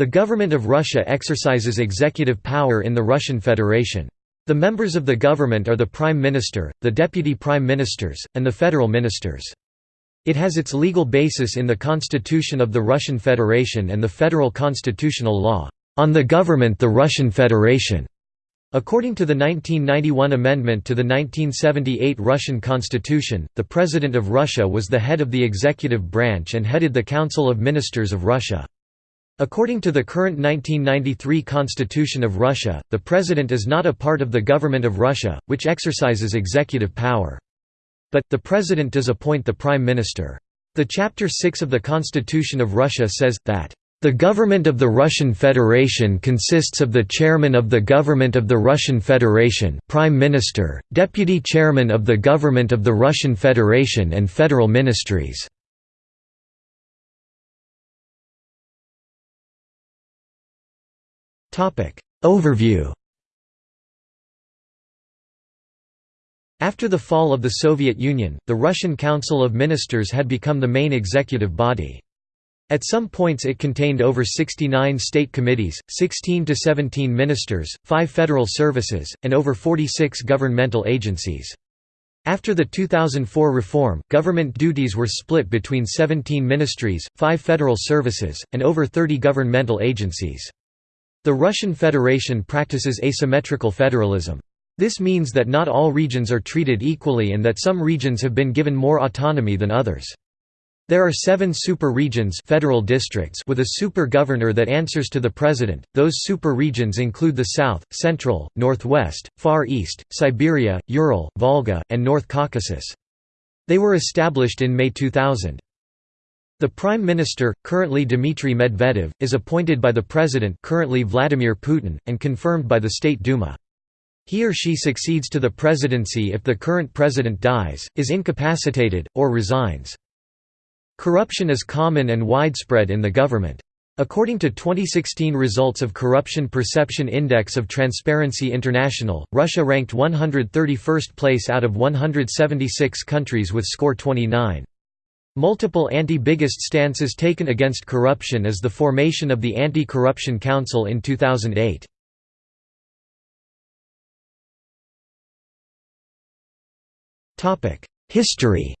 The government of Russia exercises executive power in the Russian Federation. The members of the government are the Prime Minister, the Deputy Prime Ministers, and the Federal Ministers. It has its legal basis in the Constitution of the Russian Federation and the Federal Constitutional Law, "...on the government the Russian Federation." According to the 1991 amendment to the 1978 Russian Constitution, the President of Russia was the head of the executive branch and headed the Council of Ministers of Russia. According to the current 1993 Constitution of Russia, the President is not a part of the government of Russia, which exercises executive power. But, the President does appoint the Prime Minister. The Chapter 6 of the Constitution of Russia says, that the government of the Russian Federation consists of the chairman of the government of the Russian Federation Prime Minister, deputy chairman of the government of the Russian Federation and federal ministries. Overview After the fall of the Soviet Union, the Russian Council of Ministers had become the main executive body. At some points it contained over 69 state committees, 16 to 17 ministers, 5 federal services, and over 46 governmental agencies. After the 2004 reform, government duties were split between 17 ministries, 5 federal services, and over 30 governmental agencies. The Russian Federation practices asymmetrical federalism. This means that not all regions are treated equally and that some regions have been given more autonomy than others. There are seven super regions federal districts with a super governor that answers to the president. Those super regions include the South, Central, Northwest, Far East, Siberia, Ural, Volga, and North Caucasus. They were established in May 2000. The Prime Minister, currently Dmitry Medvedev, is appointed by the President currently Vladimir Putin, and confirmed by the State Duma. He or she succeeds to the presidency if the current president dies, is incapacitated, or resigns. Corruption is common and widespread in the government. According to 2016 results of Corruption Perception Index of Transparency International, Russia ranked 131st place out of 176 countries with score 29. Multiple anti-biggest stances taken against corruption is the formation of the Anti-Corruption Council in 2008. History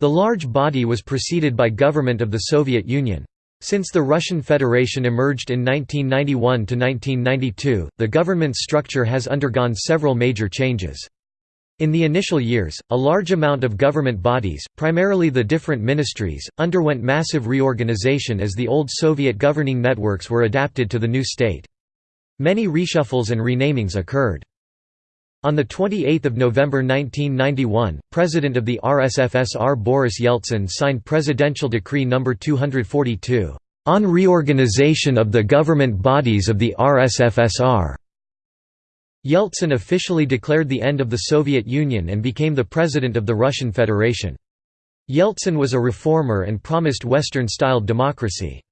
The large body was preceded by government of the Soviet Union. Since the Russian Federation emerged in 1991 to 1992, the government's structure has undergone several major changes. In the initial years, a large amount of government bodies, primarily the different ministries, underwent massive reorganization as the old Soviet governing networks were adapted to the new state. Many reshuffles and renamings occurred. On 28 November 1991, President of the RSFSR Boris Yeltsin signed Presidential Decree No. 242, "...on reorganization of the government bodies of the RSFSR." Yeltsin officially declared the end of the Soviet Union and became the president of the Russian Federation. Yeltsin was a reformer and promised Western-styled democracy.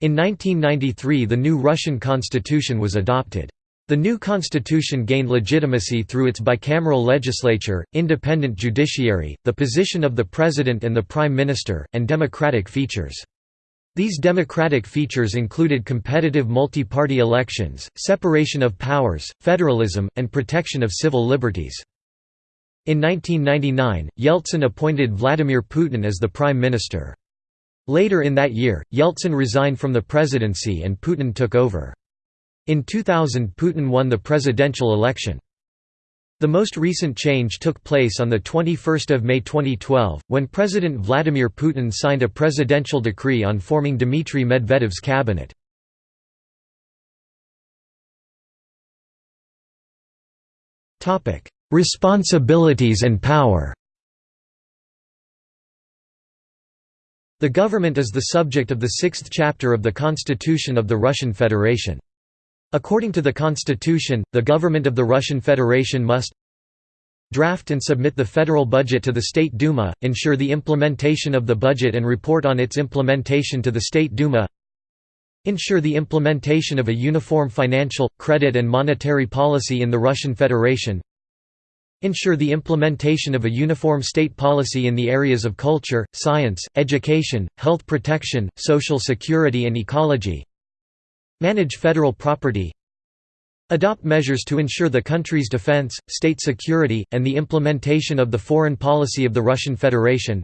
In 1993 the new Russian constitution was adopted. The new constitution gained legitimacy through its bicameral legislature, independent judiciary, the position of the president and the prime minister, and democratic features. These democratic features included competitive multi-party elections, separation of powers, federalism, and protection of civil liberties. In 1999, Yeltsin appointed Vladimir Putin as the prime minister. Later in that year, Yeltsin resigned from the presidency and Putin took over. In 2000 Putin won the presidential election. The most recent change took place on 21 May 2012, when President Vladimir Putin signed a presidential decree on forming Dmitry Medvedev's cabinet. Responsibilities and power The government is the subject of the sixth chapter of the Constitution of the Russian Federation. According to the constitution, the government of the Russian Federation must draft and submit the federal budget to the State Duma, ensure the implementation of the budget and report on its implementation to the State Duma ensure the implementation of a uniform financial, credit and monetary policy in the Russian Federation Ensure the implementation of a uniform state policy in the areas of culture, science, education, health protection, social security and ecology. Manage federal property. Adopt measures to ensure the country's defense, state security, and the implementation of the foreign policy of the Russian Federation.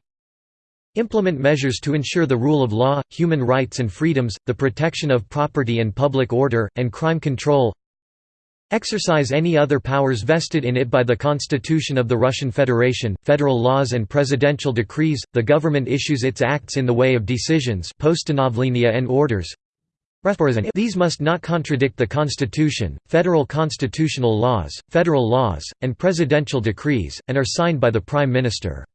Implement measures to ensure the rule of law, human rights and freedoms, the protection of property and public order, and crime control. Exercise any other powers vested in it by the Constitution of the Russian Federation, federal laws and presidential decrees. The government issues its acts in the way of decisions and orders. These must not contradict the Constitution, federal constitutional laws, federal laws, and presidential decrees, and are signed by the Prime Minister.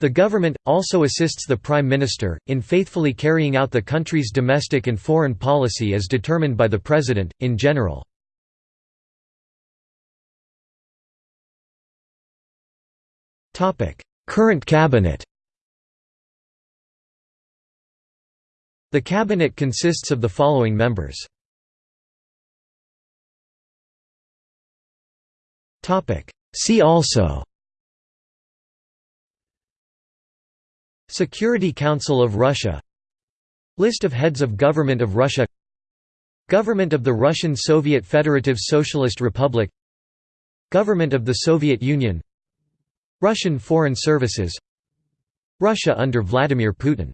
The government, also assists the Prime Minister, in faithfully carrying out the country's domestic and foreign policy as determined by the President, in general. Current cabinet The cabinet consists of the following members. See also. Security Council of Russia. List of heads of government of Russia. Government of the Russian Soviet Federative Socialist Republic. Government of the Soviet Union. Russian Foreign Services. Russia under Vladimir Putin